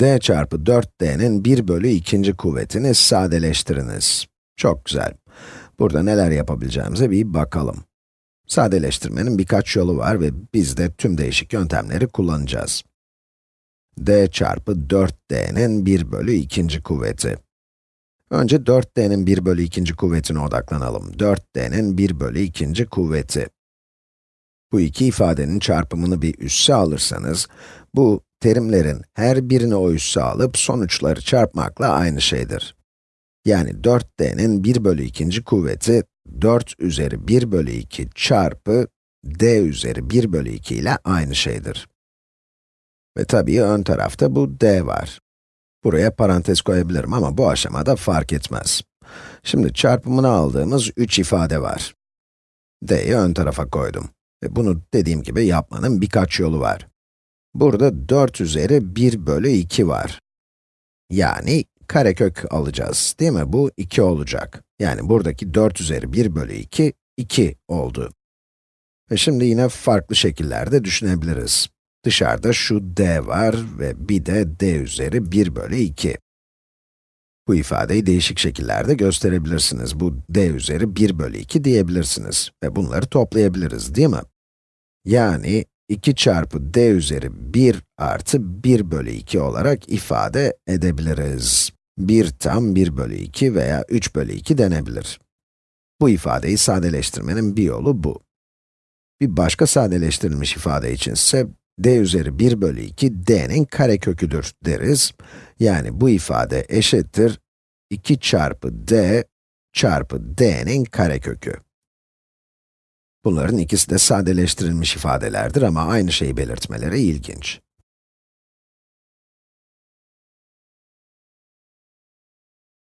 d çarpı 4d'nin 1 bölü ikinci kuvvetini sadeleştiriniz. Çok güzel. Burada neler yapabileceğimize bir bakalım. Sadeleştirmenin birkaç yolu var ve biz de tüm değişik yöntemleri kullanacağız. d çarpı 4d'nin 1 bölü ikinci kuvveti. Önce 4d'nin 1 bölü ikinci kuvvetine odaklanalım. 4d'nin 1 bölü ikinci kuvveti. Bu iki ifadenin çarpımını bir üsse alırsanız, bu terimlerin her birini o üsse alıp sonuçları çarpmakla aynı şeydir. Yani 4d'nin 1 bölü ikinci kuvveti 4 üzeri 1 bölü 2 çarpı d üzeri 1 bölü 2 ile aynı şeydir. Ve tabii ön tarafta bu d var. Buraya parantez koyabilirim ama bu aşamada fark etmez. Şimdi çarpımını aldığımız 3 ifade var. d'yi ön tarafa koydum. Ve bunu dediğim gibi yapmanın birkaç yolu var. Burada 4 üzeri 1 bölü 2 var. Yani karekök alacağız, değil mi? Bu 2 olacak. Yani buradaki 4 üzeri 1 bölü 2, 2 oldu. Ve şimdi yine farklı şekillerde düşünebiliriz. Dışarıda şu d var ve bir de d üzeri 1 bölü 2. Bu ifadeyi değişik şekillerde gösterebilirsiniz. Bu d üzeri 1 bölü 2 diyebilirsiniz ve bunları toplayabiliriz, değil mi? Yani 2 çarpı d üzeri 1 artı 1 bölü 2 olarak ifade edebiliriz. 1 tam 1 bölü 2 veya 3 bölü 2 denebilir. Bu ifadeyi sadeleştirmenin bir yolu bu. Bir başka sadeleştirilmiş ifade için ise d üzeri 1 bölü 2 d'nin kareköküdür deriz. Yani bu ifade eşittir 2 çarpı d çarpı d'nin karekökü. Bunların ikisi de sadeleştirilmiş ifadelerdir ama aynı şeyi belirtmeleri ilginç.